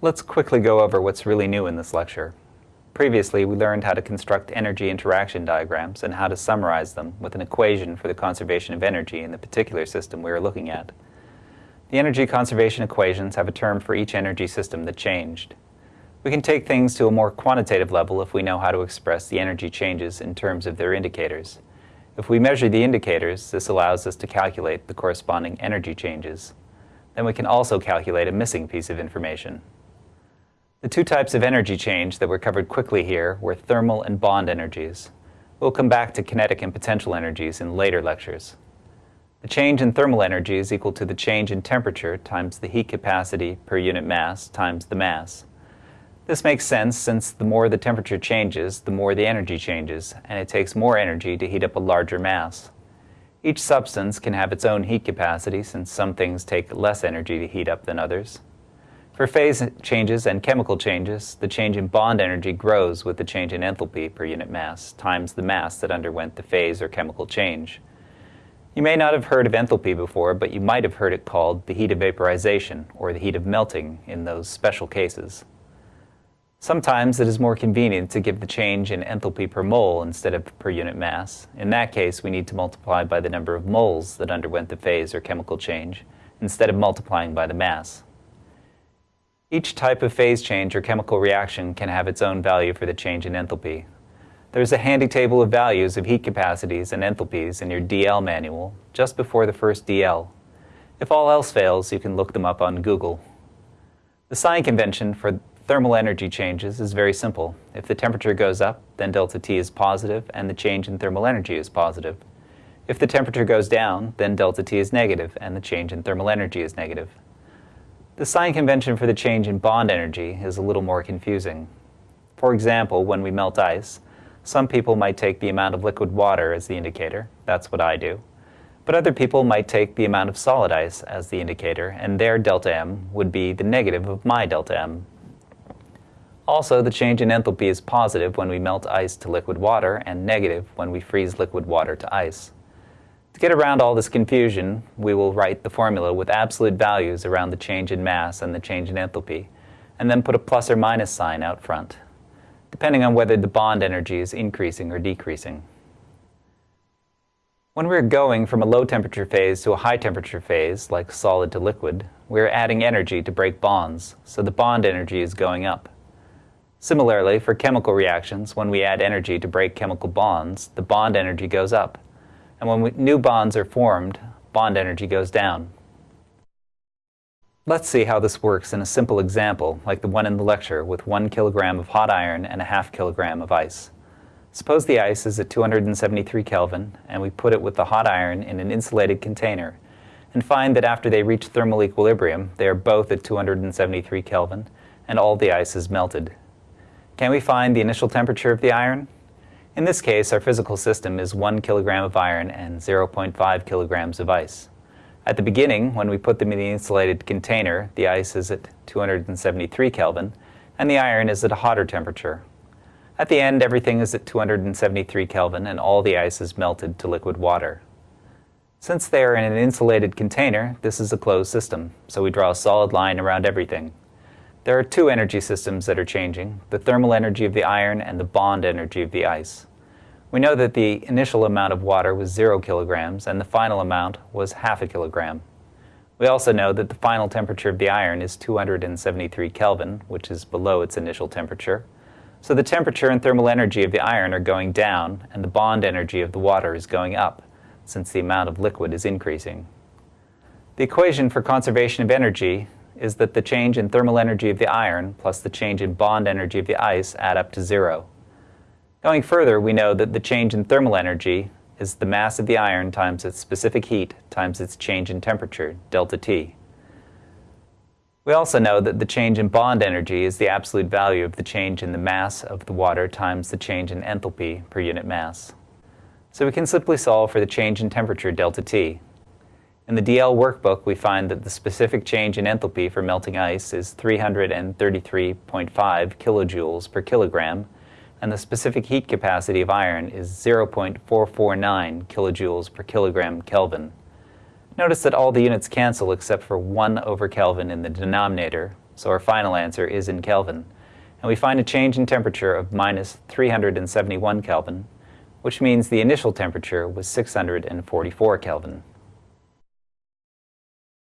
Let's quickly go over what's really new in this lecture. Previously, we learned how to construct energy interaction diagrams and how to summarize them with an equation for the conservation of energy in the particular system we are looking at. The energy conservation equations have a term for each energy system that changed. We can take things to a more quantitative level if we know how to express the energy changes in terms of their indicators. If we measure the indicators, this allows us to calculate the corresponding energy changes. Then we can also calculate a missing piece of information. The two types of energy change that were covered quickly here were thermal and bond energies. We'll come back to kinetic and potential energies in later lectures. The change in thermal energy is equal to the change in temperature times the heat capacity per unit mass times the mass. This makes sense since the more the temperature changes, the more the energy changes, and it takes more energy to heat up a larger mass. Each substance can have its own heat capacity since some things take less energy to heat up than others. For phase changes and chemical changes, the change in bond energy grows with the change in enthalpy per unit mass times the mass that underwent the phase or chemical change. You may not have heard of enthalpy before, but you might have heard it called the heat of vaporization or the heat of melting in those special cases. Sometimes it is more convenient to give the change in enthalpy per mole instead of per unit mass. In that case, we need to multiply by the number of moles that underwent the phase or chemical change instead of multiplying by the mass. Each type of phase change or chemical reaction can have its own value for the change in enthalpy. There's a handy table of values of heat capacities and enthalpies in your DL manual just before the first DL. If all else fails, you can look them up on Google. The sign convention for thermal energy changes is very simple. If the temperature goes up, then delta T is positive and the change in thermal energy is positive. If the temperature goes down, then delta T is negative and the change in thermal energy is negative. The sign convention for the change in bond energy is a little more confusing. For example, when we melt ice, some people might take the amount of liquid water as the indicator. That's what I do. But other people might take the amount of solid ice as the indicator, and their delta M would be the negative of my delta M. Also, the change in enthalpy is positive when we melt ice to liquid water and negative when we freeze liquid water to ice. To get around all this confusion, we will write the formula with absolute values around the change in mass and the change in enthalpy, and then put a plus or minus sign out front, depending on whether the bond energy is increasing or decreasing. When we're going from a low temperature phase to a high temperature phase, like solid to liquid, we're adding energy to break bonds, so the bond energy is going up. Similarly, for chemical reactions, when we add energy to break chemical bonds, the bond energy goes up, and when new bonds are formed, bond energy goes down. Let's see how this works in a simple example, like the one in the lecture, with one kilogram of hot iron and a half kilogram of ice. Suppose the ice is at 273 Kelvin, and we put it with the hot iron in an insulated container, and find that after they reach thermal equilibrium, they are both at 273 Kelvin, and all the ice is melted. Can we find the initial temperature of the iron? In this case, our physical system is 1 kilogram of iron and 0.5 kilograms of ice. At the beginning, when we put them in the insulated container, the ice is at 273 Kelvin, and the iron is at a hotter temperature. At the end, everything is at 273 Kelvin, and all the ice is melted to liquid water. Since they are in an insulated container, this is a closed system, so we draw a solid line around everything. There are two energy systems that are changing, the thermal energy of the iron and the bond energy of the ice. We know that the initial amount of water was 0 kilograms and the final amount was half a kilogram. We also know that the final temperature of the iron is 273 Kelvin, which is below its initial temperature. So the temperature and thermal energy of the iron are going down and the bond energy of the water is going up, since the amount of liquid is increasing. The equation for conservation of energy is that the change in thermal energy of the iron plus the change in bond energy of the ice add up to zero. Going further, we know that the change in thermal energy is the mass of the iron times its specific heat times its change in temperature, delta T. We also know that the change in bond energy is the absolute value of the change in the mass of the water times the change in enthalpy per unit mass. So we can simply solve for the change in temperature, delta T. In the DL workbook, we find that the specific change in enthalpy for melting ice is 333.5 kilojoules per kilogram, and the specific heat capacity of iron is 0.449 kilojoules per kilogram Kelvin. Notice that all the units cancel except for 1 over Kelvin in the denominator, so our final answer is in Kelvin. And we find a change in temperature of minus 371 Kelvin, which means the initial temperature was 644 Kelvin.